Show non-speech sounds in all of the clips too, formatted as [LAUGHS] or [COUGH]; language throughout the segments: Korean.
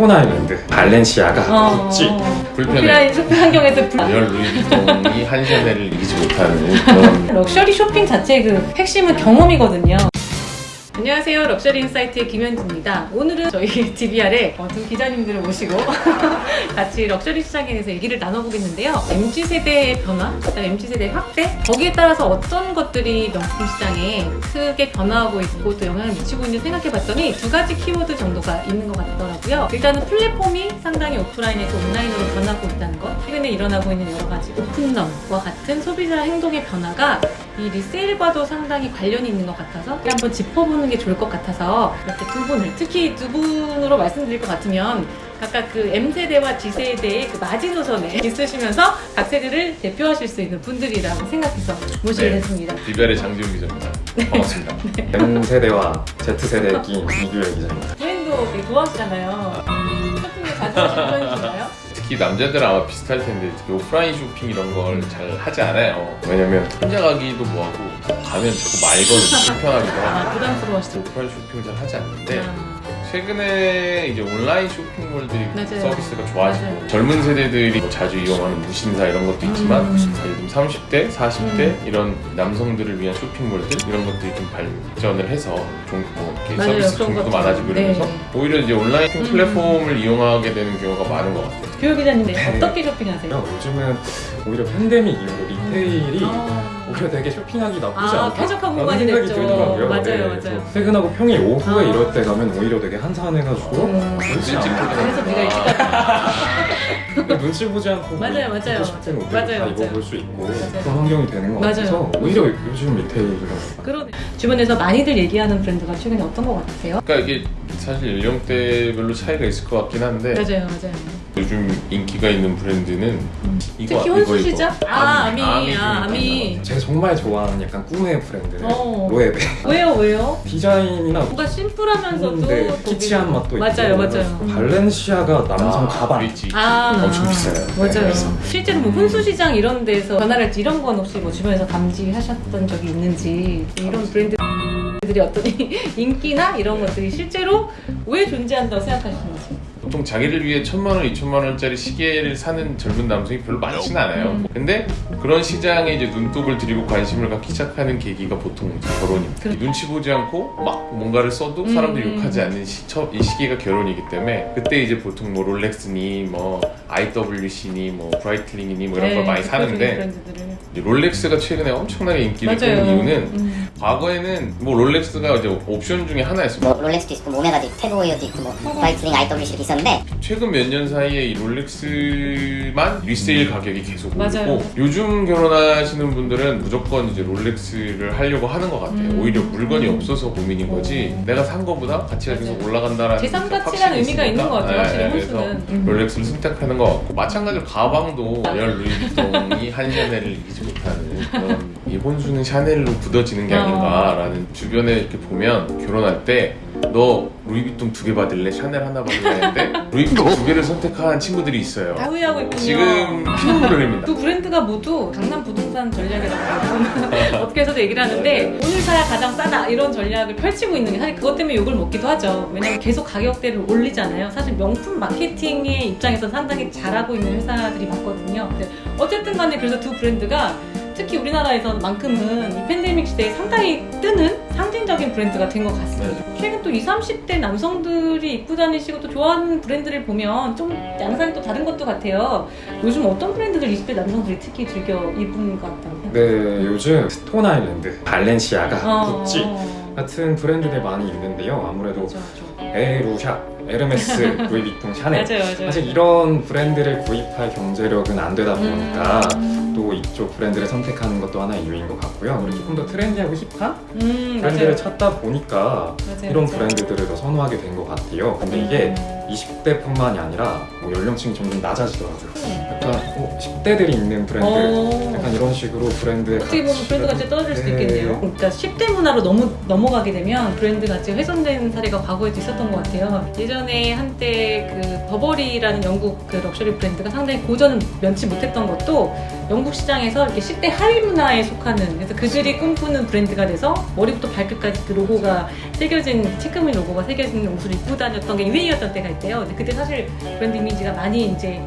아일랜드, 발렌시아가, 어, 구찌 불편해. 오프라인 쇼핑 환경에서 불- 열 루이비통이 한 샤넬을 이기지 못하는 [LAUGHS] 그런 럭셔리 쇼핑 자체의 그 핵심은 경험이거든요. 안녕하세요. 럭셔리 인사이트의 김현주입니다. 오늘은 저희 [LAUGHS] DBR에 어, 두 기자님들을 모시고 [LAUGHS] 같이 럭셔리 시장에 대해서 얘기를 나눠보겠는데요. MZ세대의 변화, MZ세대 확대, 거기에 따라서 어떤 것들이 명품 시장에 크게 변화하고 있고 또 영향을 미치고 있는지 생각해봤더니 두 가지 키워드 정도가 있는 것 같더라고요. 일단은 플랫폼이 상당히 오프라인에서 온라인으로 변하고 있다는 것, 최근에 일어나고 있는 여러 가지 오픈런과 같은 소비자 행동의 변화가 이 리세일과도 상당히 관련이 있는 것 같아서 한번 짚어보는 게 좋을 것 같아서 이렇게 두 분을 특히 두 분으로 말씀드릴 것 같으면 각각 그 M세대와 G세대의 그 마지노선에 [LAUGHS] 있으시면서 각 세대를 대표하실 수 있는 분들이라고 생각해서 모시게 네. 됐습니다. 비별의 장지훈 기자입니다. 반갑습니다. [LAUGHS] M세대와 Z세대의 끼인 이규열 기자입니다. 브랜드 되게 좋아하시잖아요. 쇼핑에 자주 하시는 편이신가요? 특히 남자들은 아마 비슷할 텐데 특히 오프라인 쇼핑 이런 걸 잘 하지 않아요. 왜냐면 혼자 가기도 뭐하고 가면 자꾸 말거든요. 불편하기도 하고. 아, 부담스러워하시죠? 오프라인 쇼핑을 잘 하지 않는데 아, 최근에 이제 온라인 쇼핑몰들이 맞아요. 서비스가 좋아지고 맞아요. 젊은 세대들이 뭐 자주 이용하는 무신사 이런 것도 있지만 음. 들면 30대, 40대 이런 남성들을 위한 쇼핑몰들 이런 것들이 좀 발전을 해서 종, 뭐 이렇게 맞아요. 서비스 종류도. 많아지고 네. 이러면서 오히려 이제 온라인 쇼핑 음. 플랫폼을 이용하게 되는 경우가 많은 것 같아요. 교육 기자님 네. 네. 어떻게 쇼핑하세요? 요즘은 오히려 팬데믹 이후로 리테일이 아. 오히려 되게 쇼핑하기 나쁘지 아, 않다? 쾌적한 라는 공간이 생각이 됐죠. 들더라고요. 맞아요, 네, 맞아요. 그래서 퇴근하고 평일 오후에 아. 이럴 때 가면 오히려 되게 한산해가지고 음. 그렇지 일찍 않아. 그래서 네가 일찍 갔다. 눈치 보지 않고 [LAUGHS] 맞아요, 맞아요. 입고 싶은 옷들 맞아요, 다 맞아요. 입어볼 수 있고 맞아요. 그런 환경이 되는 것 맞아요. 같아서 오히려 요즘 리테일이라고 그러네. 주변에서 많이들 얘기하는 브랜드가 최근에 어떤 것 같으세요? 그러니까 이게 사실 연령대별로 차이가 있을 것 같긴 한데 맞아요, 맞아요. 요즘 인기가 있는 브랜드는 이거 특히? 이거 아, 아미, 아미, 아, 아미 아미. 제가 정말 좋아하는 약간 꿈의 브랜드 어. 로에베 왜요, 왜요? 디자인이나 뭔가 심플하면서도 근데 거기는- 키치한 맛도 맞아요, 있고 맞아요. 발렌시아가 남성 아, 가방 있지. 아, 엄청 비싸요. 맞아요. 그래서. 실제로 뭐 혼수시장 이런 데서 변화랄지 이런 건 혹시 뭐 주변에서 감지하셨던 적이 있는지 이런 브랜드 들이 어떤 [LAUGHS] 인기나 이런 것들이 실제로 왜 존재한다고 생각하시는지. 보통 자기를 위해 천만 원, 이천만 원짜리 시계를 사는 젊은 남성이 별로 많지는 않아요. 음. 근데 그런 시장에 이제 눈독을 들이고 관심을 갖기 시작하는 계기가 보통 결혼입니다. 그렇- 눈치 보지 않고 막 뭔가를 써도 음. 사람들이 욕하지 않는 시, 첫- 이 시기가 결혼이기 때문에 그때 이제 보통 뭐 롤렉스니 뭐 IWC니 뭐 브라이틀링이니 뭐 이런 네, 걸 많이 사는데 롤렉스가 최근에 엄청나게 인기를. 끄는 이유는 음. 과거에는 뭐 롤렉스가 이제 옵션 중에 하나였어요. 뭐 롤렉스도 있고 뭐 오메가도 있고 태그호이어도 있고 뭐 브라이틀링 IWC도 있었는데 최근 몇 년 사이에 이 롤렉스만 리세일 가격이 계속 맞아요. 오르고 요즘 결혼하시는 분들은 무조건 이제 롤렉스를 하려고 하는 것 같아요. 음. 오히려 물건이 없어서 고민인 거지 오. 내가 산 거보다 가치가 계속 맞아요. 올라간다라는 재산 확신이 가치라는 의미가 있으니까. 있는 것 같아요, 확실히 그래서 혼수는. 음. 롤렉스를 선택하는 것 같고 마찬가지로 가방도 열 루이비통이 한 샤넬을 이기지 못하는 그런 이 혼수는 샤넬로 굳어지는 게 어. 아닌가라는 주변에 이렇게 보면 결혼할 때 너 루이비통 두 개 받을래? 샤넬 하나 받을래? 했는데 루이비통 두 개를 선택한 친구들이 있어요. 다 후회하고 있군요. 지금 피눈물을 흘립니다. 두 브랜드가 모두 강남 부동산 전략이라고 어떻게 해서도 얘기를 하는데 오늘 사야 가장 싸다 이런 전략을 펼치고 있는 게 사실 그것 때문에 욕을 먹기도 하죠 왜냐면 계속 가격대를 올리잖아요 사실 명품 마케팅의 입장에서 상당히 잘하고 있는 회사들이 많거든요 근데 어쨌든 간에 그래서 두 브랜드가 특히 우리나라에서만큼은 이 팬데믹 시대에 상당히 뜨는 상징적인 브랜드가 된 것 같습니다. 최근 또 20, 30대 남성들이 입고 다니시고 또 좋아하는 브랜드를 보면 좀 양상이 또 다른 것도 같아요. 요즘 어떤 브랜드들 20대 남성들이 특히 즐겨 입은 것 같다고 생각해요? 네 요즘 스톤 아일랜드 발렌시아가 어. 구찌 같은 브랜드들 많이 있는데요 아무래도. 에루샤 에르메스 [LAUGHS] 루이비통 샤넬 맞아요, 맞아요. 사실 이런 브랜드를 구입할 경제력은 안 되다 보니까 음. 또 이쪽 브랜드를 선택하는 것도 하나의 이유인 것 같고요. 그리고 조금 더 트렌디하고 힙한 음, 브랜드를 맞아요. 찾다 보니까 이런. 브랜드들을 더 선호하게 된 것 같아요. 근데 이게 음. 20대뿐만이 아니라 뭐 연령층이 점점 낮아지더라고요. 약간 어, 10대들이 입는 브랜드 어. 약간 이런 식으로 브랜드의 어떻게 보면 브랜드 가치가 떨어질 수도 네. 있겠네요. 그러니까 10대 문화로 너무 넘어가게 되면 브랜드 가치가 훼손된 사례가 과거에도 있었던 것 같아요. 예전에 한때 그 버버리라는 영국 그 럭셔리 브랜드가 상당히 고전을 면치 못했던 것도 영국 시장에서 이렇게 10대 하위 문화에 속하는 그래서 그들이 꿈꾸는 브랜드가 돼서 머리부터 발끝까지 그 로고가 새겨진 체크무늬 로고가 새겨진 옷을 입고 다녔던 게 유행이었던 때가 있대요. 근데 그때 사실 브랜드 이미지가 많이 이제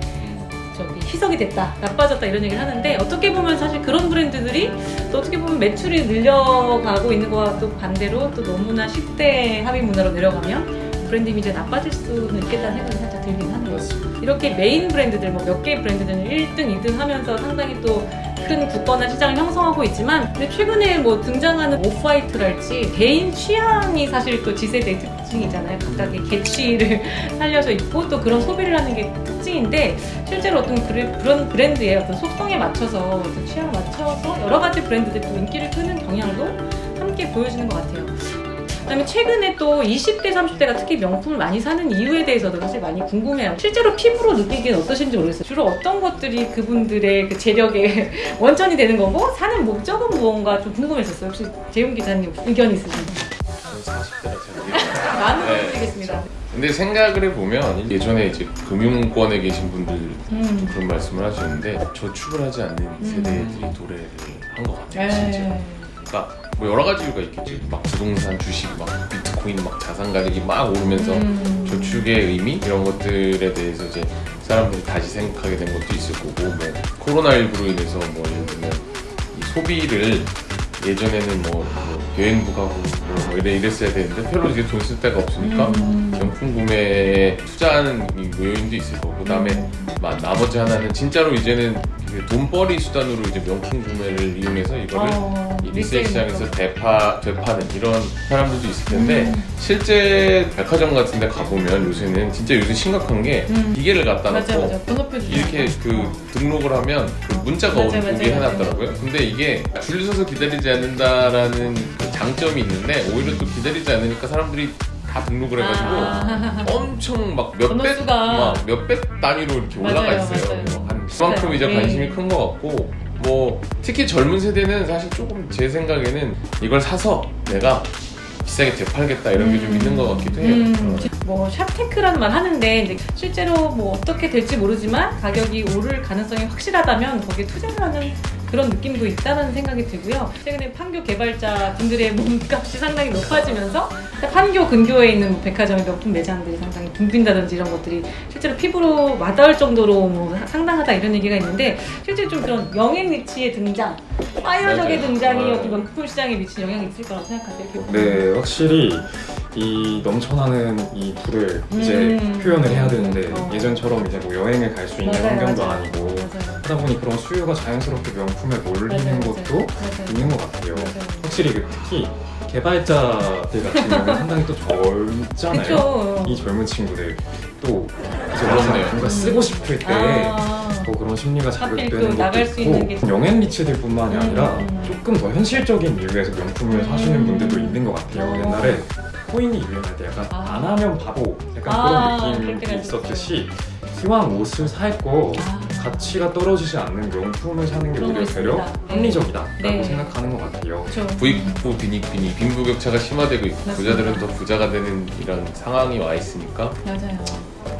저기 희석이 됐다, 나빠졌다 이런 얘기를 하는데 어떻게 보면 사실 그런 브랜드들이 또 어떻게 보면 매출이 늘려가고 있는 거와 또 반대로 또 너무나 10대 하위 문화로 내려가면 브랜드 이미지가 나빠질 수는 있겠다는 생각이 살짝 들긴 하네요. 이렇게 메인 브랜드들 뭐 몇 개의 브랜드들은 1등, 2등 하면서 상당히 또 큰 굳건한 시장을 형성하고 있지만 근데 최근에 뭐 등장하는 오프화이트랄지 개인 취향이 사실 또 Z세대의 특징이잖아요. 각각의 개취를 [LAUGHS] 살려서 입고 또 그런 소비를 하는 게 특징인데 실제로 어떤 그런 브랜드의 어떤 속성에 맞춰서 취향을 맞춰서 여러 가지 브랜드들이 또 인기를 끄는 경향도 함께 보여주는 것 같아요. 그다음에 최근에 또 20대, 30대가 특히 명품을 많이 사는 이유에 대해서도 사실 많이 궁금해요. 실제로 피부로 느끼기엔 어떠신지 모르겠어요. 주로 어떤 것들이 그분들의 그 재력의 [LAUGHS] 원천이 되는 거고 사는 목적은 무언가 좀 궁금했었어요. 혹시 재훈 기자님 의견 있으신가요? 저는 40대라 잘 [LAUGHS] 많은 네, 부탁드리겠습니다. 근데 생각을 해보면 예전에 이제 금융권에 계신 분들 음. 그런 말씀을 하시는데 저축을 하지 않는 세대들이 도래를 한 것 같아요 진짜 네. 그러니까 뭐 여러 가지 이유가 있겠지 막 부동산 주식 막 비트코인 막 자산 가격이 막 오르면서 음. 저축의 의미 이런 것들에 대해서 이제 사람들이 다시 생각하게 된 것도 있을 거고 뭐 코로나19로 인해서 뭐 예를 들면 이 소비를 예전에는 뭐, 뭐 여행부 가고 뭐, 뭐 이래 이랬어야 되는데 별로 이제 돈 쓸 데가 없으니까 음. 명품 구매에 투자하는 이 요인도 있을 거고 그다음에 마- 나머지 하나는 진짜로 이제는 그 돈벌이 수단으로 이제 명품 구매를 이용해서 이거를 어, 이 리세일 시장에서. 되파, 되파는 이런 사람들도 있을 텐데 음. 실제 백화점 같은 데 가보면 요새는 진짜 요새 심각한 게 음. 기계를 갖다 놓고. 이렇게 그 등록을 하면 그 문자가 오게 해놨더라고요. 근데 이게 줄 서서 기다리지 않는다라는 그 장점이 있는데 오히려 또 기다리지 않으니까 사람들이 다 등록을 해가지고 아. 엄청 막 몇백 막 몇백 단위로 이렇게 올라가 맞아요, 있어요. 맞아요. 그래서 한 그만큼 이제 네. 관심이 큰 것 같고 뭐 특히 젊은 세대는 사실 조금 제 생각에는 이걸 사서 내가 비싸게 되팔겠다 이런 게좀 음. 있는 것 같기도 해요. 음, 어. 뭐 샵테크라는 말 하는데 실제로 뭐 어떻게 될지 모르지만 가격이 오를 가능성이 확실하다면 거기에 투자를 하는 그런 느낌도 있다는 생각이 들고요. 최근에 판교 개발자 분들의 몸값이 상당히 높아지면서 판교 근교에 있는 뭐 백화점의 명품 매장들이 상당히 붐빈다든지 이런 것들이 실제로 피부로 와닿을 정도로 뭐 상당하다 이런 얘기가 있는데 실제 좀 그런 영앤 리치의 등장, 파이어적의 맞아요. 등장이 어. 어떤 명품 시장에 미친 영향이 있을 거라고 생각하세요? 네, 확실히 이 넘쳐나는 이 불을 이제 음. 표현을 해야 되는데 어. 예전처럼 이제 뭐 여행을 갈 수 있는 맞아요, 환경도 맞아요. 아니고 맞아요. 하다 보니 그런 수요가 자연스럽게 명품에 몰리는 맞아요, 것도. 있는 것 같아요. 맞아요. 확실히 그 특히 개발자들 같은 경우는 상당히 [LAUGHS] 또 젊잖아요. 그쵸. 이 젊은 친구들 또 이제 그렇네요. 뭔가 쓰고 싶을 때 아. 뭐 그런 심리가 자극되는 또 것도 게 있고 영앤 리치들뿐만이 음, 아니라 음. 조금 더 현실적인 이유에서 명품을 음. 사시는 분들도 있는 것 같아요. 어. 옛날에 코인이 유행할 때 약간 아. 안 하면 바보 약간 아, 그런 느낌이 있었듯이 기왕 옷을 살거 아. 가치가 떨어지지 않는 명품을 사는 게 오히려 거 되려 있습니다. 네. 합리적이다라고 네. 생각하는 것 같아요. 부익부 빈익빈익 빈부격차가 심화되고 있고 맞습니다. 부자들은 더 부자가 되는 이런 상황이 와 있으니까 맞아요.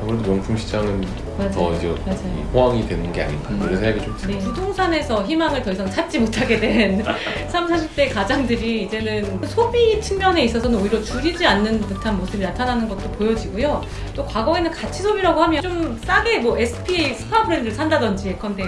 아무래도 명품 시장은 맞아요. 더 이제 맞아요. 호황이 되는 게 아닌가 음. 이런 생각이 좀 네. 들어요. 부동산에서 희망을 더 이상 찾지 못하게 된 [LAUGHS] 3, 40대 가장들이 이제는 소비 측면에 있어서는 오히려 줄이지 않는 듯한 모습이 나타나는 것도 보여지고요. 또 과거에는 가치 소비라고 하면 좀 싸게 뭐 SPA 스파 브랜드를 산다든지 예컨대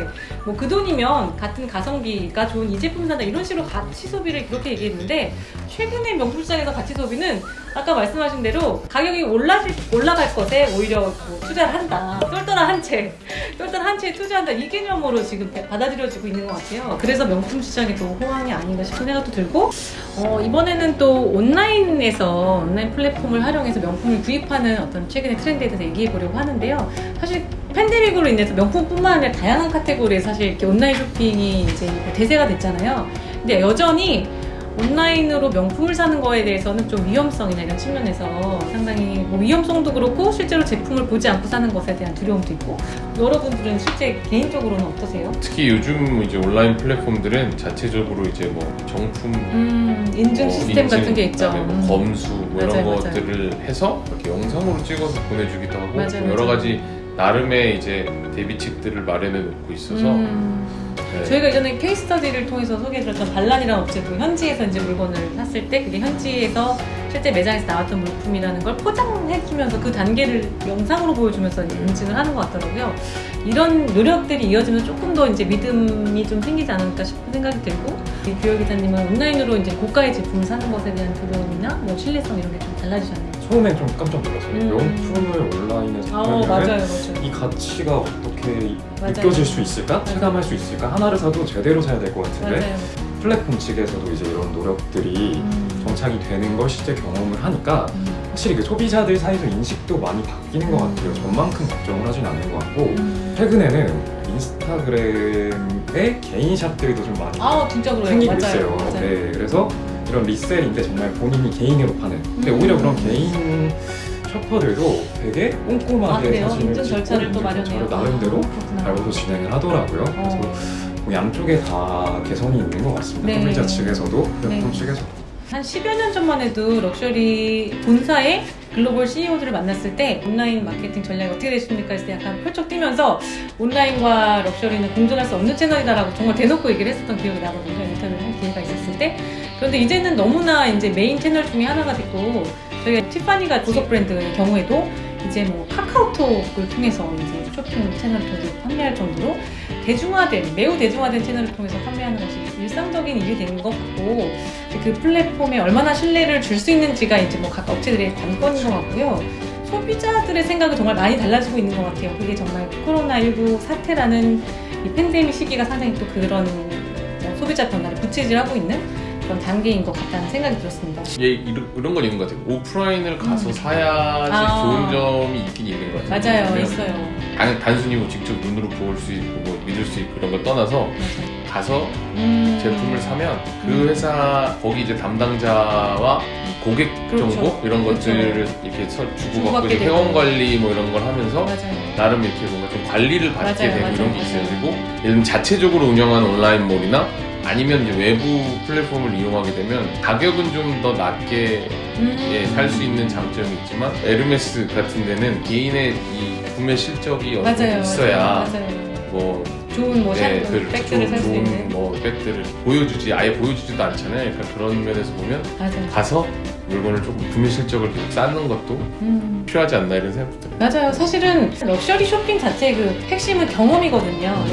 뭐 그 돈이면 같은 가성비가 좋은 이 제품 산다 이런 식으로 가치 소비를 그렇게 얘기했는데 최근에 명품 시장에서 가치 소비는 아까 말씀하신 대로 가격이 올라질, 올라갈 것에 오히려 뭐 투자를 한다. 똘똘한 한 채, 똘똘한 한 채에 투자한다. 이 개념으로 지금 받아들여지고 있는 것 같아요. 그래서 명품 시장이 또 호황이 아닌가 싶은 생각도 들고, 어, 이번에는 또 온라인에서 온라인 플랫폼을 활용해서 명품을 구입하는 어떤 최근의 트렌드에 대해서 얘기해 보려고 하는데요. 사실 팬데믹으로 인해서 명품뿐만 아니라 다양한 카테고리에 사실 이렇게 온라인 쇼핑이 이제 대세가 됐잖아요. 근데 여전히 온라인으로 명품을 사는 거에 대해서는 좀 위험성이나 이런 측면에서 상당히 뭐 위험성도 그렇고 실제로 제품을 보지 않고 사는 것에 대한 두려움도 있고 여러분들은 실제 개인적으로는 어떠세요? 특히 요즘 이제 온라인 플랫폼들은 자체적으로 이제 뭐 정품 음, 인증 뭐 시스템 인증, 같은 게 있죠. 뭐 음. 검수 뭐 이런 맞아요, 맞아요. 것들을 해서 이렇게 영상으로 찍어서 보내주기도 하고 맞아요, 뭐 여러. 가지 나름의 이제 대비책들을 마련해 놓고 있어서 음. 네. 저희가 예전에 케이스 스터디를 통해서 소개해드렸던 반란이라는 업체도 현지에서 이제 물건을 샀을 때 그게 현지에서 실제 매장에서 나왔던 물품이라는 걸 포장해주면서 그 단계를 영상으로 보여주면서 인증을 하는 것 같더라고요. 이런 노력들이 이어지면 조금 더 이제 믿음이 좀 생기지 않을까 싶은 생각이 들고 이 규열 기자님은 온라인으로 이제 고가의 제품을 사는 것에 대한 두려움이나 뭐 신뢰성 이런 게 좀 달라지셨네요. 처음엔 좀 깜짝 놀랐어요. 음. 명품을 온라인에서 아, 맞아요, 맞아요. 이 가치가 어떻 게 맞아요. 느껴질 수 있을까? 맞아요. 체감할 수 있을까? 하나를 사도 제대로 사야 될 것 같은데 맞아요. 플랫폼 측에서도 이제 이런 노력들이 음. 정착이 되는 걸 실제 경험을 하니까 음. 확실히 그 소비자들 사이에서 인식도 많이 바뀌는 것 같아요. 전만큼 걱정을 하진 않는 것 같고 음. 최근에는 인스타그램의 개인 샵들도 좀 많이 아. 생기고. 있어요. 네, 그래서 이런 리셀인데 정말 본인이 개인으로 파는. 근데 음. 오히려 그런 개인 쇼퍼들도 되게 아, 꼼꼼하게 그래요? 사진을 찍고 절차를 또 마련해요. 나름대로 아. 알고도 진행을 하더라고요. 그래서 어. 뭐 양쪽에 다 개선이 있는 것 같습니다. 네. 소비자 측에서도 플랫폼 네. 측에서도. 한 10여 년 전만 해도 럭셔리 본사의 글로벌 CEO들을 만났을 때 온라인 마케팅 전략이 어떻게 되십니까 했을 때 약간 펄쩍 뛰면서 온라인과 럭셔리는 공존할 수 없는 채널이다라고 정말 대놓고 얘기를 했었던 기억이 나거든요. 인터뷰를 할 기회가 있었을 때. 그런데 이제는 너무나 이제 메인 채널 중에 하나가 됐고 저희가 티파니가 보석 브랜드의 경우에도 이제 뭐 카카오톡을 통해서 이제 쇼핑 채널을 통해서 판매할 정도로 대중화된 매우 대중화된 채널을 통해서 판매하는 것이 일상적인 일이 된것 같고 그 플랫폼에 얼마나 신뢰를 줄 수 있는지가 이제 뭐 각 업체들의 관건인 것 같고요. 소비자들의 생각은 정말 많이 달라지고 있는 것 같아요. 그게 정말 코로나19 사태라는 이 팬데믹 시기가 상당히 또 그런 뭐 소비자 변화를 부채질하고 있는 그런 단계인 것 같다는 생각이 들었습니다. 예, 이런, 이런 건 있는 것 같아요. 오프라인을 가서 음. 사야지 아. 좋은 점이 있긴 있는 것 같아요. 맞아요, 있어요. 단, 단순히 뭐 직접 눈으로 볼 수 있고 뭐 믿을 수 있고 그런 걸 떠나서 맞아요. 가서 음. 제품을 사면 그 음. 회사 거기 이제 담당자와 이 고객 그렇죠. 정보 이런 그렇죠. 것들을 이렇게 서- 주고받고 이제. 회원 관리 뭐 이런 걸 하면서 맞아요. 나름 이렇게 뭔가 좀 관리를 받게 맞아요, 되고 맞아요, 이런 게. 있어요. 그리고 예를 자체적으로 운영하는 온라인몰이나 아니면 이제 외부 플랫폼을 이용하게 되면 가격은 좀 더 낮게 음. 예, 살수 있는 장점이 있지만 에르메스 같은 데는 개인의 이 구매 실적이 어느 정도. 있어야 맞아요. 맞아요. 뭐 좋은 뭐 네, 샵, 그 백들을 살수 좋은 있는. 뭐 백들을 보여주지 아예 보여주지도 않잖아요. 그러니까 그런 면에서 보면 맞아요. 가서 물건을 조금 구매 실적을 쌓는 것도 음. 필요하지 않나 이런 생각도 들어요. 맞아요. 사실은 럭셔리 쇼핑 자체의 그 핵심은 경험이거든요.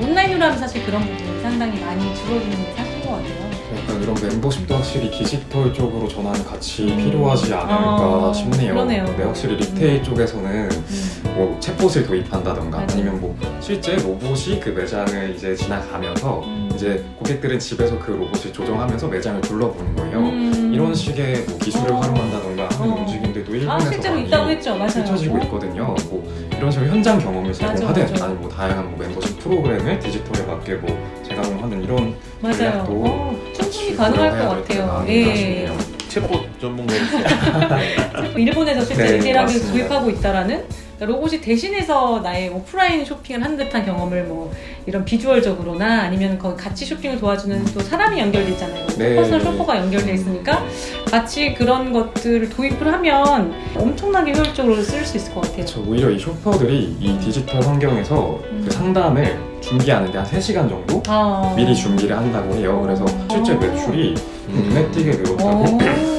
온라인으로 하면 사실 그런 부분이 상당히 많이 줄어드는 게 사실인 것 같아요. 약간 이런 멤버십도 확실히 디지털 쪽으로 전환 같이 음. 필요하지 않을까 아, 싶네요. 그러네요. 네, 확실히 리테일 쪽에서는 음. 뭐 챗봇을 도입한다던가 맞아요. 아니면 뭐 실제 로봇이 그 매장을 이제 지나가면서 음. 이제 고객들은 집에서 그 로봇을 조정하면서 매장을 둘러보는 거예요. 음. 이런 식의 뭐 기술을 어. 활용한다던가 하는 어. 움직임들도 아 일본에서 실제로 많이 있다고 했죠. 맞아요. 펼쳐지고 어. 있거든요. 뭐 이런 식으로 현장 경험을 맞아, 제공하든 맞아. 아니면 뭐 다양한 뭐 멤버십 프로그램을 디지털에 맞게 뭐 재가동하는 이런 맞아요. 전략도 어, 충분히 가능할 것 같아요. 예. 챗봇 전문가로서 일본에서 실제 네, retail하게 맞습니다. 도입하고 있다라는 그러니까 로봇이 대신해서 나의 오프라인 쇼핑을 한 듯한 경험을 뭐 이런 비주얼적으로나 아니면 거기 같이 쇼핑을 도와주는 또 사람이 연결돼 있잖아요. 네. personal shopper가 연결돼 있으니까 같이 그런 것들을 도입을 하면 엄청나게 효율적으로 쓸 수 있을 것 같아요. 저 오히려 이 shopper들이 이 디지털 환경에서 음. 그 상담을 준비하는데 한 3시간 정도 아. 미리 준비를 한다고 해요. 그래서 실제 어. 매출이 눈에 띄게 늘었다고 오, 하는.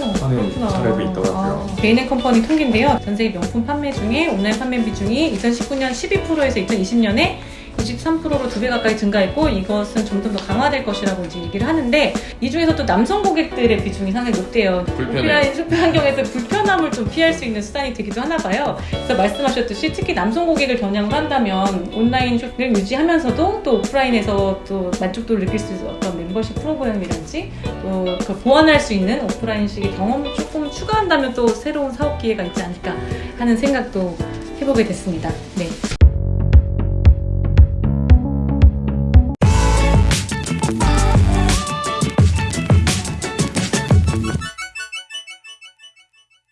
사례도 있더라고요. 아, 베이넨 컴퍼니 통계인데요. 전 세계 명품 판매 중에 온라인 판매 비중이 2019년 12%에서 2020년에 23%로 두 배 가까이 증가했고 이것은 점점 더 강화될 것이라고 이제 얘기를 하는데 이 중에서 또 남성 고객들의 비중이 상당히 높대요. 불편해요. 오프라인 쇼핑 환경에서 불편함을 좀 피할 수 있는 수단이 되기도 하나 봐요. 그래서 말씀하셨듯이 특히 남성 고객을 겨냥을 한다면 온라인 쇼핑을 유지하면서도 또 오프라인에서 또 만족도를 느낄 수 있는 어떤 멤버십 프로그램이라든지 또 그걸 보완할 수 있는 오프라인식의 경험을 조금 추가한다면 또 새로운 사업 기회가 있지 않을까 하는 생각도 해보게 됐습니다. 네.